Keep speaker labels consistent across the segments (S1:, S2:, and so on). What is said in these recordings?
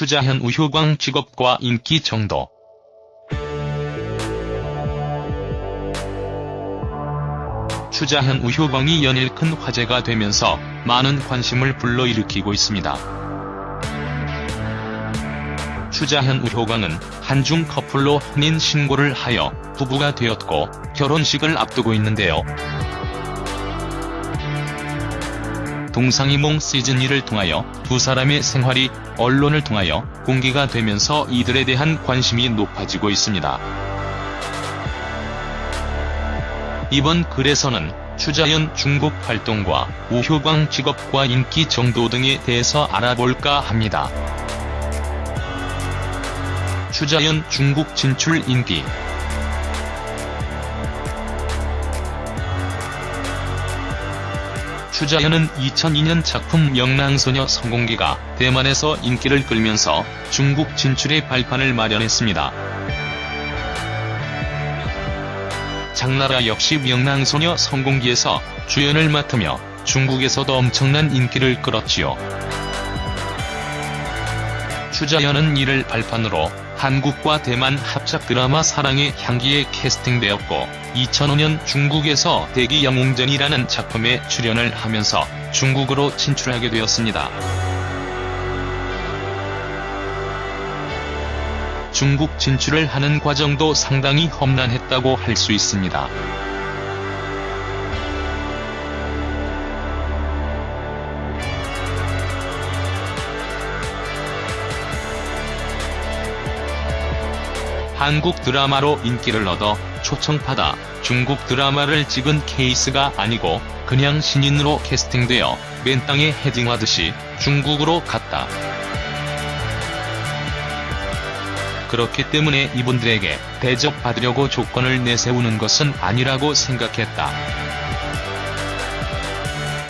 S1: 추자현 우효광 직업과 인기 정도 추자현 우효광이 연일 큰 화제가 되면서 많은 관심을 불러일으키고 있습니다. 추자현 우효광은 한중 커플로 혼인 신고를 하여 부부가 되었고 결혼식을 앞두고 있는데요. 동상이몽 시즌2를 통하여 두 사람의 생활이 언론을 통하여 공개가 되면서 이들에 대한 관심이 높아지고 있습니다. 이번 글에서는 추자연 중국 활동과 우효광 직업과 인기 정도 등에 대해서 알아볼까 합니다. 추자연 중국 진출 인기 추자연은 2002년 작품 명랑소녀 성공기가 대만에서 인기를 끌면서 중국 진출의 발판을 마련했습니다. 장나라 역시 명랑소녀 성공기에서 주연을 맡으며 중국에서도 엄청난 인기를 끌었지요. 추자연은 이를 발판으로 한국과 대만 합작 드라마 사랑의 향기에 캐스팅되었고 2005년 중국에서 대기 영웅전이라는 작품에 출연을 하면서 중국으로 진출하게 되었습니다. 중국 진출을 하는 과정도 상당히 험난했다고 할 수 있습니다. 한국 드라마로 인기를 얻어 초청받아 중국 드라마를 찍은 케이스가 아니고 그냥 신인으로 캐스팅되어 맨 땅에 헤딩하듯이 중국으로 갔다. 그렇기 때문에 이분들에게 대접받으려고 조건을 내세우는 것은 아니라고 생각했다.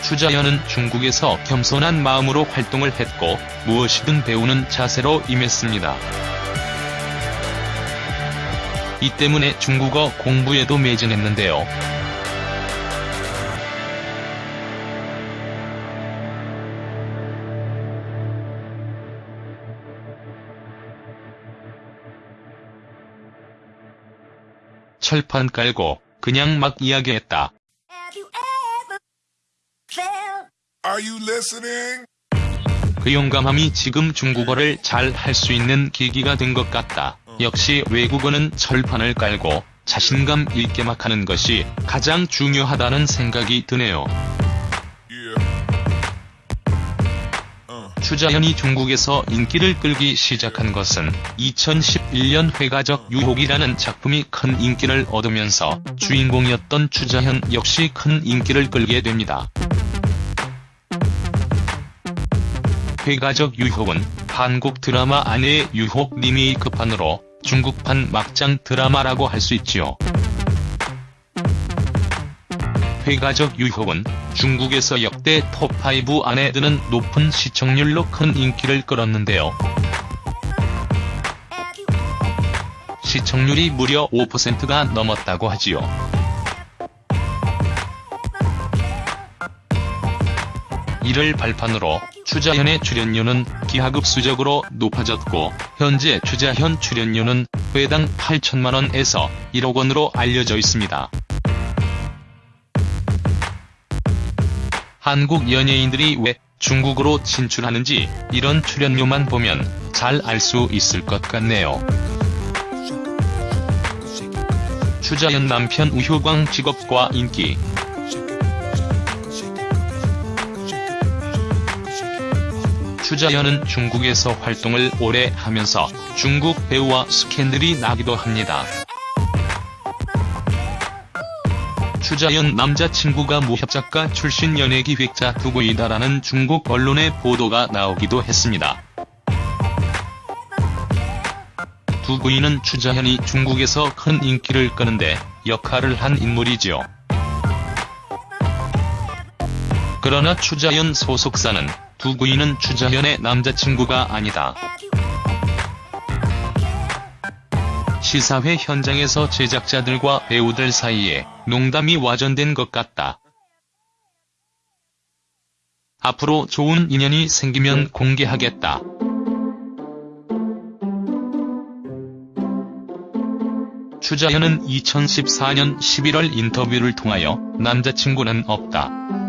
S1: 추자연은 중국에서 겸손한 마음으로 활동을 했고 무엇이든 배우는 자세로 임했습니다. 이 때문에 중국어 공부에도 매진했는데요. 철판 깔고 그냥 막 이야기했다.
S2: Are you listening?
S1: 그 용감함이 지금 중국어를 잘 할 수 있는 계기가 된 것 같다. 역시 외국어는 철판을 깔고 자신감 있게 막 하는 것이 가장 중요하다는 생각이 드네요. 추자현이 중국에서 인기를 끌기 시작한 것은 2011년 회가적 유혹이라는 작품이 큰 인기를 얻으면서 주인공이었던 추자현 역시 큰 인기를 끌게 됩니다. 회가적 유혹은 한국 드라마 안의 유혹 리메이크판으로 중국판 막장 드라마라고 할 수 있지요. 회가적 유혹은 중국에서 역대 톱5 안에 드는 높은 시청률로 큰 인기를 끌었는데요. 시청률이 무려 5%가 넘었다고 하지요. 이를 발판으로 추자현의 출연료는 기하급수적으로 높아졌고 현재 추자현 출연료는 회당 8천만원에서 1억원으로 알려져 있습니다. 한국 연예인들이 왜 중국으로 진출하는지 이런 출연료만 보면 잘 알 수 있을 것 같네요. 추자연 남편 우효광 직업과 인기 추자연은 중국에서 활동을 오래 하면서 중국 배우와 스캔들이 나기도 합니다. 추자연 남자친구가 무협작가 출신 연예기획자 두구이다라는 중국 언론의 보도가 나오기도 했습니다. 두구이는 추자현이 중국에서 큰 인기를 끄는데 역할을 한 인물이지요. 그러나 추자연 소속사는 두 부인은 주자현의 남자친구가 아니다. 시사회 현장에서 제작자들과 배우들 사이에 농담이 와전된 것 같다. 앞으로 좋은 인연이 생기면 공개하겠다. 추자현은 2014년 11월 인터뷰를 통하여 남자친구는 없다.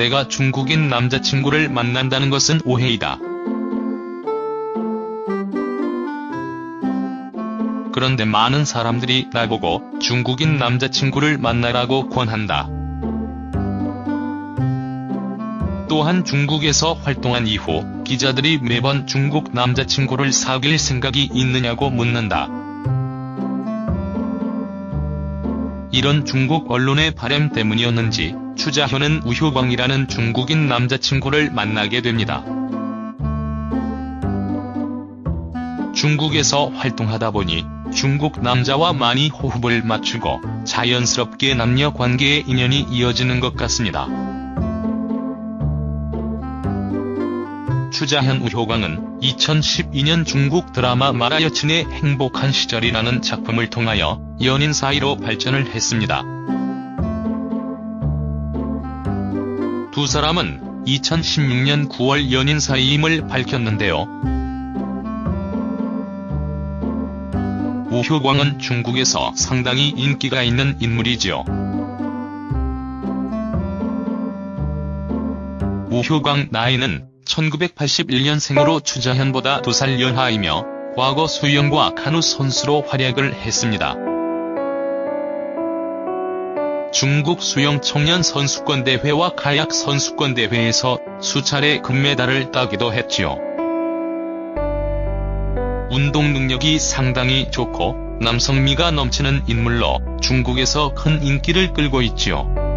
S1: 내가 중국인 남자친구를 만난다는 것은 오해이다. 그런데 많은 사람들이 나보고 중국인 남자친구를 만나라고 권한다. 또한 중국에서 활동한 이후 기자들이 매번 중국 남자친구를 사귈 생각이 있느냐고 묻는다. 이런 중국 언론의 바램 때문이었는지 추자현은 우효광이라는 중국인 남자친구를 만나게 됩니다. 중국에서 활동하다 보니 중국 남자와 많이 호흡을 맞추고 자연스럽게 남녀 관계의 인연이 이어지는 것 같습니다. 추자현 우효광은 2012년 중국 드라마 마라 여친의 행복한 시절이라는 작품을 통하여 연인 사이로 발전을 했습니다. 두 사람은 2016년 9월 연인 사이임을 밝혔는데요. 우효광은 중국에서 상당히 인기가 있는 인물이지요. 우효광 나이는 1981년생으로 추자현보다 2살 연하이며 과거 수영과 카누 선수로 활약을 했습니다. 중국 수영 청년 선수권 대회와 카약 선수권 대회에서 수차례 금메달을 따기도 했지요. 운동 능력이 상당히 좋고 남성미가 넘치는 인물로 중국에서 큰 인기를 끌고 있지요.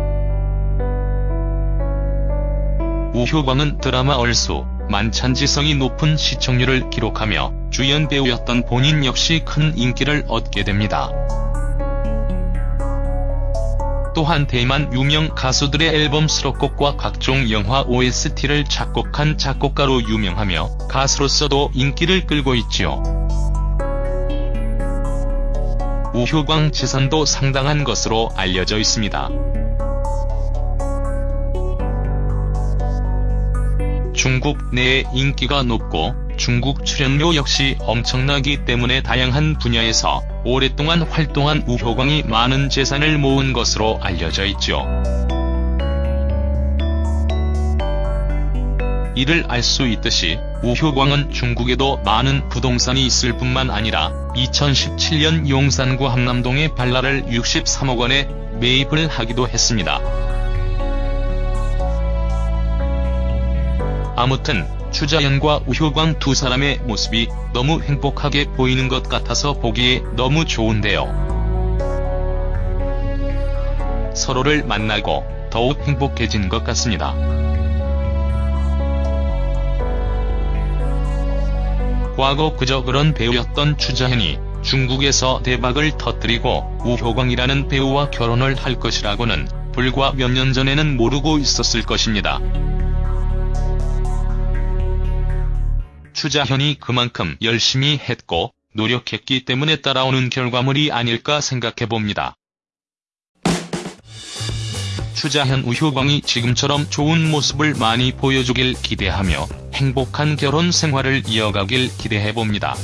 S1: 우효광은 드라마 얼수, 만찬지성이 높은 시청률을 기록하며 주연 배우였던 본인 역시 큰 인기를 얻게 됩니다. 또한 대만 유명 가수들의 앨범 수록곡과 각종 영화 OST를 작곡한 작곡가로 유명하며 가수로서도 인기를 끌고 있지요. 우효광 재산도 상당한 것으로 알려져 있습니다. 중국 내에 인기가 높고 중국 출연료 역시 엄청나기 때문에 다양한 분야에서 오랫동안 활동한 우효광이 많은 재산을 모은 것으로 알려져 있죠. 이를 알 수 있듯이 우효광은 중국에도 많은 부동산이 있을 뿐만 아니라 2017년 용산구 함남동의 발라를 63억 원에 매입을 하기도 했습니다. 아무튼 추자연과 우효광 두 사람의 모습이 너무 행복하게 보이는 것 같아서 보기에 너무 좋은데요. 서로를 만나고 더욱 행복해진 것 같습니다. 과거 그저 그런 배우였던 추자현이 중국에서 대박을 터뜨리고 우효광이라는 배우와 결혼을 할 것이라고는 불과 몇 년 전에는 모르고 있었을 것입니다. 추자현이 그만큼 열심히 했고 노력했기 때문에 따라오는 결과물이 아닐까 생각해봅니다. 추자현 우효광이 지금처럼 좋은 모습을 많이 보여주길 기대하며 행복한 결혼 생활을 이어가길 기대해봅니다.